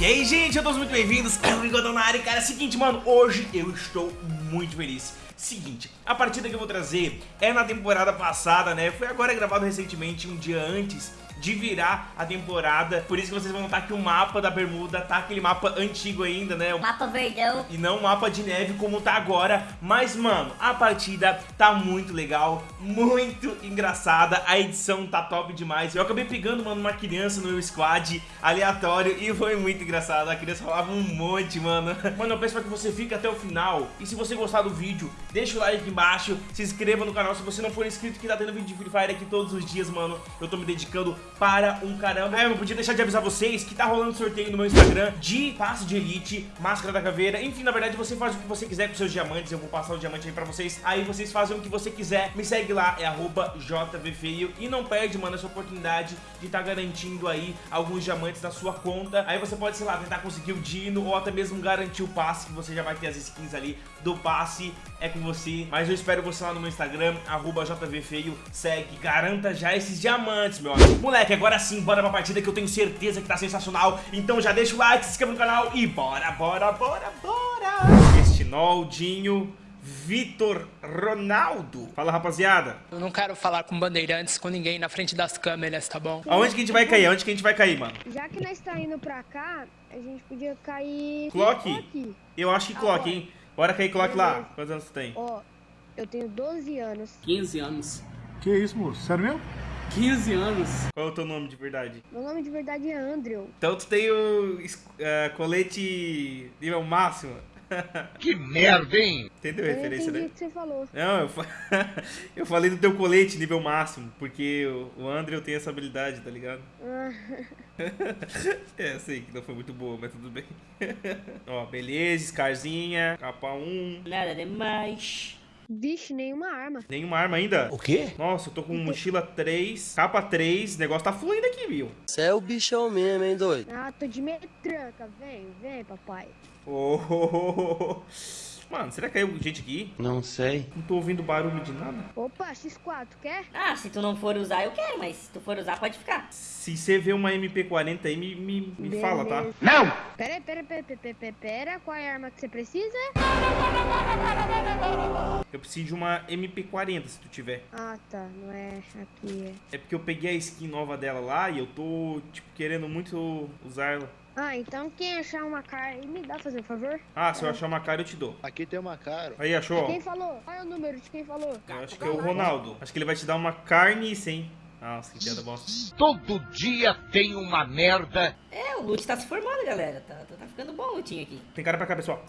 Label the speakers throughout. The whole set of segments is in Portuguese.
Speaker 1: E aí, gente, eu todos muito bem-vindos, é o Rigodão na área, cara, é o seguinte, mano, hoje eu estou muito feliz. Seguinte, a partida que eu vou trazer é na temporada passada, né, foi agora gravado recentemente, um dia antes de virar a temporada. Por isso que vocês vão notar que o mapa da Bermuda tá aquele mapa antigo ainda, né? O
Speaker 2: mapa verdão.
Speaker 1: E não o mapa de neve como tá agora. Mas, mano, a partida tá muito legal, muito engraçada. A edição tá top demais. Eu acabei pegando, mano, uma criança no meu squad aleatório e foi muito engraçado. A criança falava um monte, mano. Mano, eu peço pra que você fique até o final. E se você gostar do vídeo, deixa o like aqui embaixo, se inscreva no canal se você não for inscrito, que tá tendo vídeo de Free Fire aqui todos os dias, mano. Eu tô me dedicando para um caramba. É, eu não podia deixar de avisar vocês que tá rolando sorteio no meu Instagram de passe de elite, máscara da caveira. Enfim, na verdade, você faz o que você quiser com seus diamantes. Eu vou passar o diamante aí pra vocês. Aí vocês fazem o que você quiser. Me segue lá, é arroba JVFeio. E não perde, mano, essa oportunidade de estar tá garantindo aí alguns diamantes na sua conta. Aí você pode, sei lá, tentar conseguir o Dino ou até mesmo garantir o passe, que você já vai ter as skins ali do passe. É com você. Mas eu espero você lá no meu Instagram, arroba JVFeio. Segue, garanta já esses diamantes, meu amigo. Moleque, moleque, agora sim, bora pra partida que eu tenho certeza que tá sensacional. Então já deixa o like, se inscreva no canal e bora, bora, bora, bora. Este Noldinho... Vitor Ronaldo. Fala, rapaziada.
Speaker 3: Eu não quero falar com bandeirantes, com ninguém na frente das câmeras, tá bom?
Speaker 1: Aonde que a gente vai cair? Aonde que a gente vai cair, mano?
Speaker 4: Já que nós tá indo pra cá, a gente podia cair...
Speaker 1: Clock? Eu acho que Clock, hein? Bora cair Clock lá. Quantos anos você tem?
Speaker 4: Ó, eu tenho 12 anos.
Speaker 5: 15 anos.
Speaker 6: Que isso, moço? Sério mesmo?
Speaker 5: 15 anos.
Speaker 1: Qual é o teu nome de verdade?
Speaker 4: Meu nome de verdade é Andrew.
Speaker 1: Então tu tem o uh, colete nível máximo.
Speaker 6: que merda, hein?
Speaker 1: Entendeu a referência,
Speaker 4: né?
Speaker 1: o
Speaker 4: que você falou.
Speaker 1: Não, eu, fa... eu falei do teu colete nível máximo, porque o Andrew tem essa habilidade, tá ligado?
Speaker 4: Ah.
Speaker 1: é, sei que não foi muito boa, mas tudo bem. Ó, beleza, Scarzinha, capa 1.
Speaker 2: Nada demais.
Speaker 4: Vixe, nenhuma arma.
Speaker 1: Nenhuma arma ainda?
Speaker 6: O quê?
Speaker 1: Nossa, eu tô com mochila 3, capa 3, o negócio tá fluindo aqui, viu?
Speaker 7: Você é o bichão mesmo, hein, doido?
Speaker 4: Ah, tô de metranca. Vem, vem, papai.
Speaker 1: Oh, oh, oh, oh. Mano, será que caiu gente aqui?
Speaker 7: Não sei.
Speaker 1: Não tô ouvindo barulho de nada.
Speaker 4: Opa, X4, quer?
Speaker 2: Ah, se tu não for usar, eu quero, mas se tu for usar, pode ficar.
Speaker 1: Se você vê uma MP40 aí, me, me, me fala, tá?
Speaker 6: Não!
Speaker 4: Pera, pera, pera, pera, pera, pera, qual é a arma que você precisa?
Speaker 1: Eu preciso de uma MP40, se tu tiver.
Speaker 4: Ah, tá, não é aqui.
Speaker 1: É, é porque eu peguei a skin nova dela lá e eu tô, tipo, querendo muito usar ela.
Speaker 4: Ah, então quem achar uma cara me dá, fazer um favor?
Speaker 1: Ah, se eu achar uma cara eu te dou.
Speaker 6: Aqui tem uma cara.
Speaker 1: Aí, achou?
Speaker 4: Quem falou? Qual é o número de quem falou?
Speaker 1: Eu acho que é o Ronaldo. Acho que ele vai te dar uma carne sem. Nossa, que piada bosta.
Speaker 6: Todo dia tem uma merda.
Speaker 2: É, o loot tá se formando, galera. Tá, tá, tá ficando bom o lootinho aqui.
Speaker 1: Tem cara pra cá, pessoal.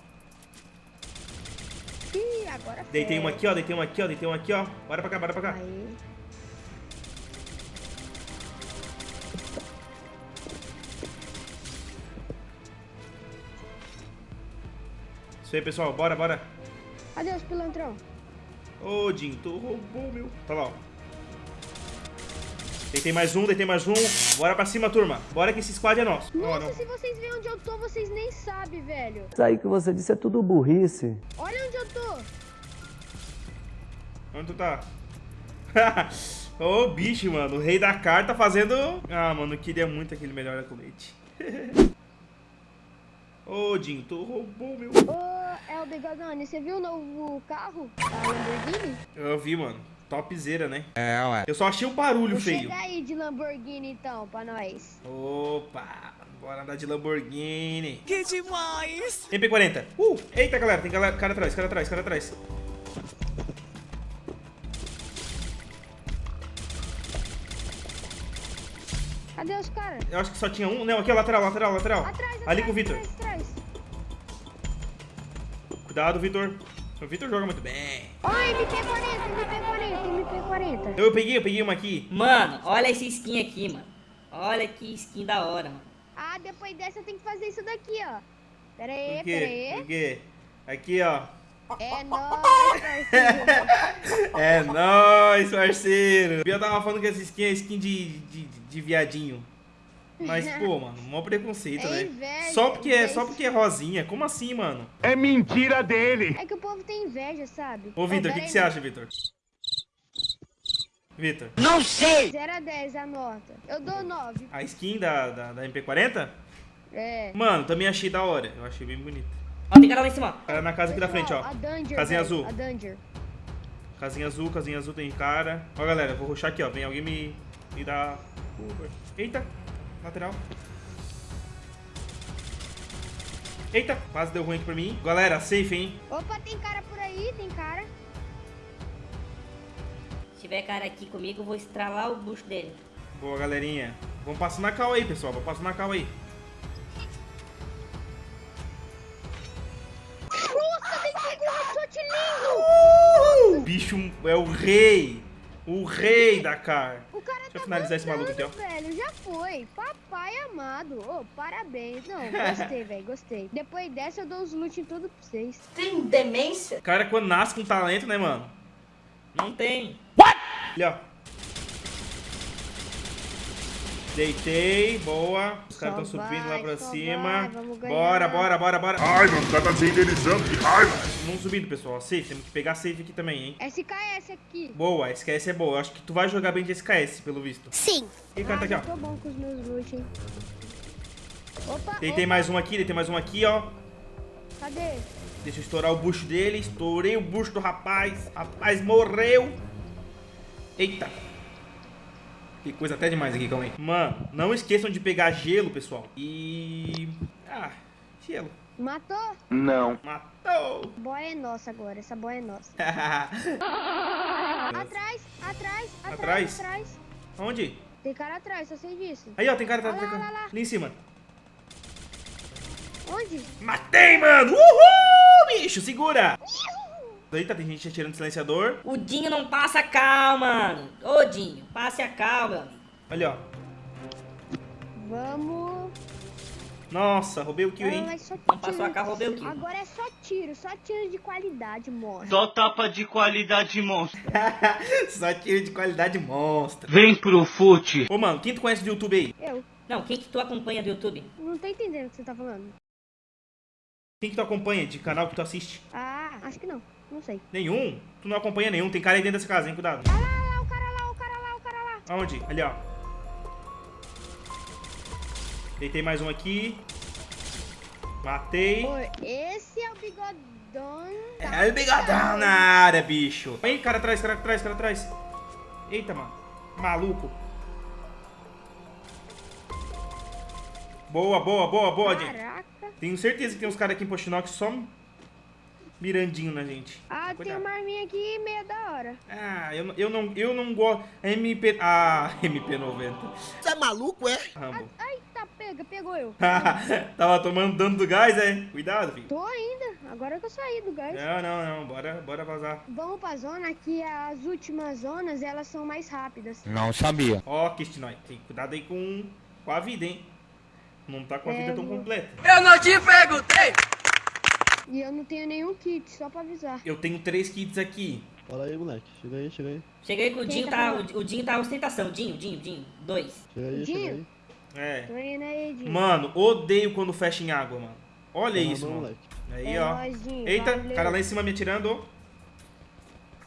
Speaker 4: Ih, agora
Speaker 1: Deitei uma aqui, ó. Deitei uma aqui, ó. Deitei uma aqui, ó. Bora pra cá, bora pra cá.
Speaker 4: Aí.
Speaker 1: Isso aí, pessoal. Bora, bora.
Speaker 4: Adeus, pilantrão.
Speaker 1: Ô, Jim, tu roubou, meu. Tá lá, ó. Deitei mais um, deitei mais um. Bora pra cima, turma. Bora que esse squad é nosso.
Speaker 4: Nossa, oh, se vocês verem onde eu tô, vocês nem sabem, velho.
Speaker 7: Isso aí que você disse é tudo burrice.
Speaker 4: Olha onde eu tô.
Speaker 1: Onde tu tá? Ô, oh, bicho, mano. O rei da carta fazendo... Ah, mano, eu queria muito aquele melhor colete. Ô, oh, Jim, tu roubou meu...
Speaker 4: Ô, oh, Elder Gagani, você viu o novo carro da Lamborghini?
Speaker 1: Eu vi, mano. Topzera, né? É, ué. Eu só achei o barulho
Speaker 4: Vou
Speaker 1: feio.
Speaker 4: Chega aí de Lamborghini, então, pra nós.
Speaker 1: Opa, bora andar de Lamborghini.
Speaker 3: Que demais!
Speaker 1: MP40. Uh, eita, galera, tem galera, cara atrás, cara atrás, cara atrás.
Speaker 4: Cadê os caras?
Speaker 1: Eu acho que só tinha um. Não, aqui, ó, lateral, lateral, lateral.
Speaker 4: Atrás,
Speaker 1: Ali
Speaker 4: atrás,
Speaker 1: com o Vitor. Cuidado, Vitor. O Vitor joga muito bem.
Speaker 4: Ó, oh, MP40, MP40, MP40.
Speaker 1: Eu peguei, eu peguei uma aqui.
Speaker 2: Mano, olha esse skin aqui, mano. Olha que skin da hora, mano.
Speaker 4: Ah, depois dessa eu tenho que fazer isso daqui, ó. Pera aí,
Speaker 1: Por quê?
Speaker 4: pera aí.
Speaker 1: Por quê? Aqui, ó.
Speaker 4: É nóis, parceiro.
Speaker 1: é nóis, parceiro. Eu tava falando que essa skin é skin de, de, de viadinho. Mas, pô, mano, mó preconceito,
Speaker 4: é
Speaker 1: né?
Speaker 4: Inveja,
Speaker 1: só porque, é, só porque é rosinha. Como assim, mano?
Speaker 6: É mentira dele.
Speaker 4: É que o povo tem inveja, sabe?
Speaker 1: Ô, Vitor, o que, que você acha, Vitor? Vitor.
Speaker 5: Não sei!
Speaker 4: 0 a 10 a nota. Eu dou 9.
Speaker 1: A skin da, da, da MP40?
Speaker 4: É.
Speaker 1: Mano, também achei da hora. Eu achei bem bonito.
Speaker 2: Ó, tem cara lá em cima.
Speaker 1: Cara na casa aqui da frente, ó.
Speaker 4: A Danger.
Speaker 1: Casinha
Speaker 4: velho,
Speaker 1: azul.
Speaker 4: A Danger.
Speaker 1: Casinha azul, casinha azul tem cara. Ó, galera, eu vou rushar aqui, ó. Vem alguém me, me dar cover. Eita, lateral. Eita, quase deu ruim aqui pra mim. Galera, safe, hein?
Speaker 4: Opa, tem cara por aí, tem cara.
Speaker 2: Se tiver cara aqui comigo, eu vou estralar o bucho dele.
Speaker 1: Boa, galerinha. Vamos passar na cal aí, pessoal. Vamos passar na cal aí.
Speaker 4: Nossa, tem que um headshot lindo!
Speaker 1: O bicho é o rei. O rei da car.
Speaker 4: O cara
Speaker 1: Deixa eu
Speaker 4: tá
Speaker 1: finalizar esse maluco aqui, ó.
Speaker 4: velho, já foi. Papai amado. Ô, parabéns. Não, gostei, velho, gostei. Depois dessa eu dou os loot em tudo pra vocês.
Speaker 2: Tem demência?
Speaker 1: O cara quando nasce com talento, né, mano?
Speaker 2: Não tem.
Speaker 1: Ali, ó. Deitei, boa. Os caras estão subindo lá pra cima.
Speaker 4: vai.
Speaker 1: Bora, bora, bora, bora.
Speaker 6: Ai, mano, o cara tá desenderizando, que raiva.
Speaker 1: Vamos subindo, pessoal. Safe, temos que pegar safe aqui também, hein?
Speaker 4: SKS aqui.
Speaker 1: Boa, SKS é boa. Eu acho que tu vai jogar bem de SKS, pelo visto.
Speaker 4: Sim.
Speaker 1: E o cara tá aqui, ó.
Speaker 4: tô bom com os meus loot, hein. Opa,
Speaker 1: Deitei
Speaker 4: opa,
Speaker 1: mais um aqui, deitei mais um aqui, ó.
Speaker 4: cadê?
Speaker 1: Deixa eu estourar o bucho dele. Estourei o bucho do rapaz. Rapaz morreu. Eita. Que coisa até demais aqui, calma aí. Mano, não esqueçam de pegar gelo, pessoal. E... Ah, gelo.
Speaker 4: Matou?
Speaker 6: Não.
Speaker 1: Matou.
Speaker 4: Boia é nossa agora, essa boia é nossa. Atrás, atrás, atrás,
Speaker 1: Atrás?
Speaker 4: atrás.
Speaker 1: Onde?
Speaker 4: Tem cara atrás, só sei disso.
Speaker 1: Aí, ó, tem cara...
Speaker 4: Olha lá, olha lá.
Speaker 1: Ali em cima.
Speaker 4: Onde?
Speaker 1: Matei, mano! Uhul, bicho, segura! Eita, tem gente atirando silenciador.
Speaker 2: O Dinho não passa cal, mano. Ô, Dinho, passe a cal, meu amigo.
Speaker 1: Olha, ó.
Speaker 4: Vamos.
Speaker 1: Nossa, roubei o kill,
Speaker 4: Agora
Speaker 1: hein?
Speaker 2: Não passou a carro, roubei o kill.
Speaker 4: Agora é só tiro, só tiro de qualidade, morre.
Speaker 6: Só tapa de qualidade monstro.
Speaker 1: Só tiro de qualidade monstra.
Speaker 6: Vem pro fute.
Speaker 1: Ô, mano, quem tu conhece do YouTube aí?
Speaker 4: Eu.
Speaker 2: Não, quem que tu acompanha do YouTube?
Speaker 4: Não tô entendendo o que você tá falando.
Speaker 1: Quem que tu acompanha de canal que tu assiste?
Speaker 4: Ah, acho que não. Não sei.
Speaker 1: Nenhum? Tu não acompanha nenhum. Tem cara aí dentro dessa casa, hein? Cuidado.
Speaker 4: Ah lá, lá, o cara lá, o cara lá, o cara lá.
Speaker 1: Aonde? Ali, ó. Deitei mais um aqui. Matei.
Speaker 4: Esse é o bigodão.
Speaker 1: É o bigodão na área, bicho. Aí, cara atrás, cara atrás, cara atrás. Eita, mano. Maluco. Boa, boa, boa, boa, gente.
Speaker 4: Caraca.
Speaker 1: Tenho certeza que tem uns caras aqui em Pochinox só mirandinho na gente.
Speaker 4: Ah, tem
Speaker 1: Cuidado.
Speaker 4: uma arminha aqui meia da hora.
Speaker 1: Ah, eu, não- eu não, eu não gosto. MP. Ah, MP90.
Speaker 7: Você é maluco, é?
Speaker 1: Rambo.
Speaker 4: Ai, tá, pega, pegou eu.
Speaker 1: Tava tomando dano do gás, é? Cuidado, filho.
Speaker 4: Tô ainda, agora que eu saí do gás.
Speaker 1: Não, não, não. Bora, bora vazar.
Speaker 4: Vamos pra zona que as últimas zonas, elas são mais rápidas.
Speaker 6: Não sabia.
Speaker 1: Ó, Kistinói. Tem cuidado aí com, com a vida, hein? Não tá com a
Speaker 4: É,
Speaker 1: vida tão completa.
Speaker 3: Eu não te perguntei!
Speaker 4: E eu não tenho nenhum kit, só pra avisar.
Speaker 1: Eu tenho três kits aqui.
Speaker 7: Fala aí, moleque. Chega aí, chega aí.
Speaker 2: Cheguei com o
Speaker 4: Quem
Speaker 2: Dinho,
Speaker 4: tá
Speaker 2: tá, o, o Dinho tá ostentação. Dinho, Dinho, Dinho. Dois.
Speaker 7: Chega aí,
Speaker 4: Dinho?
Speaker 7: chega aí.
Speaker 1: É.
Speaker 4: Tô indo aí, Dinho.
Speaker 1: Mano, odeio quando fecha em água, mano. Olha
Speaker 7: Tá
Speaker 1: isso, mano.
Speaker 7: moleque.
Speaker 1: Aí,
Speaker 4: É
Speaker 1: ó.
Speaker 4: nóis, Dinho,
Speaker 1: Eita,
Speaker 4: valeu.
Speaker 1: cara lá em cima me atirando.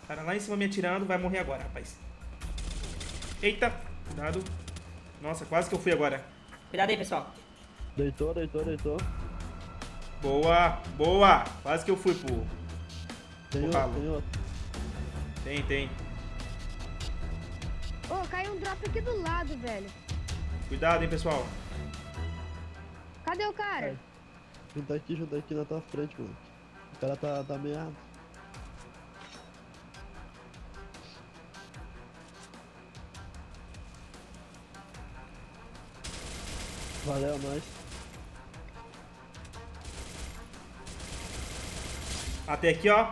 Speaker 1: Cara lá em cima me atirando, vai morrer agora, rapaz. Eita, cuidado. Nossa, quase que eu fui agora.
Speaker 2: Cuidado aí, pessoal.
Speaker 7: Deitou, deitou, deitou.
Speaker 1: Boa, boa. Quase que eu fui, pô.
Speaker 7: Tem outro,
Speaker 1: Ralo.
Speaker 7: tem outro.
Speaker 1: Tem, tem.
Speaker 4: Ô, caiu um drop aqui do lado, velho.
Speaker 1: Cuidado, hein, pessoal.
Speaker 4: Cadê o cara?
Speaker 7: Junta aqui, junta aqui na tua frente, moleque. O cara tá, tá meado. Valeu, nós.
Speaker 1: Até aqui, ó.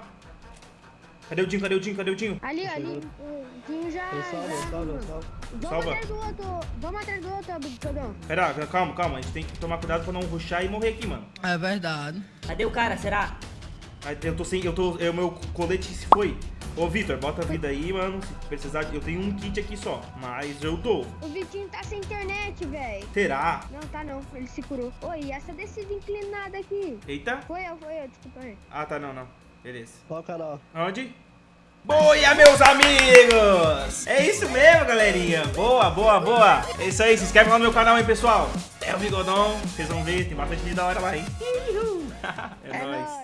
Speaker 1: Cadê o Dinho? Cadê o Dinho? Cadê o Dinho?
Speaker 4: Ali, ali. O Dinho já.
Speaker 7: Ele salva,
Speaker 4: já
Speaker 7: ele salva, salva.
Speaker 4: Vamos
Speaker 1: Salva.
Speaker 4: atrás do outro. Vamos atrás do outro, bigodão.
Speaker 1: Pera, calma, calma. A gente tem que tomar cuidado pra não rushar e morrer aqui, mano.
Speaker 3: É verdade.
Speaker 2: Cadê o cara, será?
Speaker 1: Eu tô sem. Eu tô. O meu colete se foi. Ô, Vitor, bota a vida aí, mano. Se precisar. Eu tenho um kit aqui só. Mas eu dou.
Speaker 4: O Vitinho tá sem internet, velho.
Speaker 1: Terá.
Speaker 4: Não, tá não. Ele se curou. Oi, e essa descida inclinada aqui?
Speaker 1: Eita.
Speaker 4: Foi eu, foi eu, desculpa aí.
Speaker 1: Ah, tá, não, não. Beleza.
Speaker 7: Cara, ó.
Speaker 1: Onde? Boia, meus amigos! É isso mesmo, galerinha. Boa, boa, boa. É isso aí. Se inscreve lá no meu canal, hein, pessoal. É o Bigodon, vocês vão ver, tem bastante vídeo da hora lá, hein? Ihu.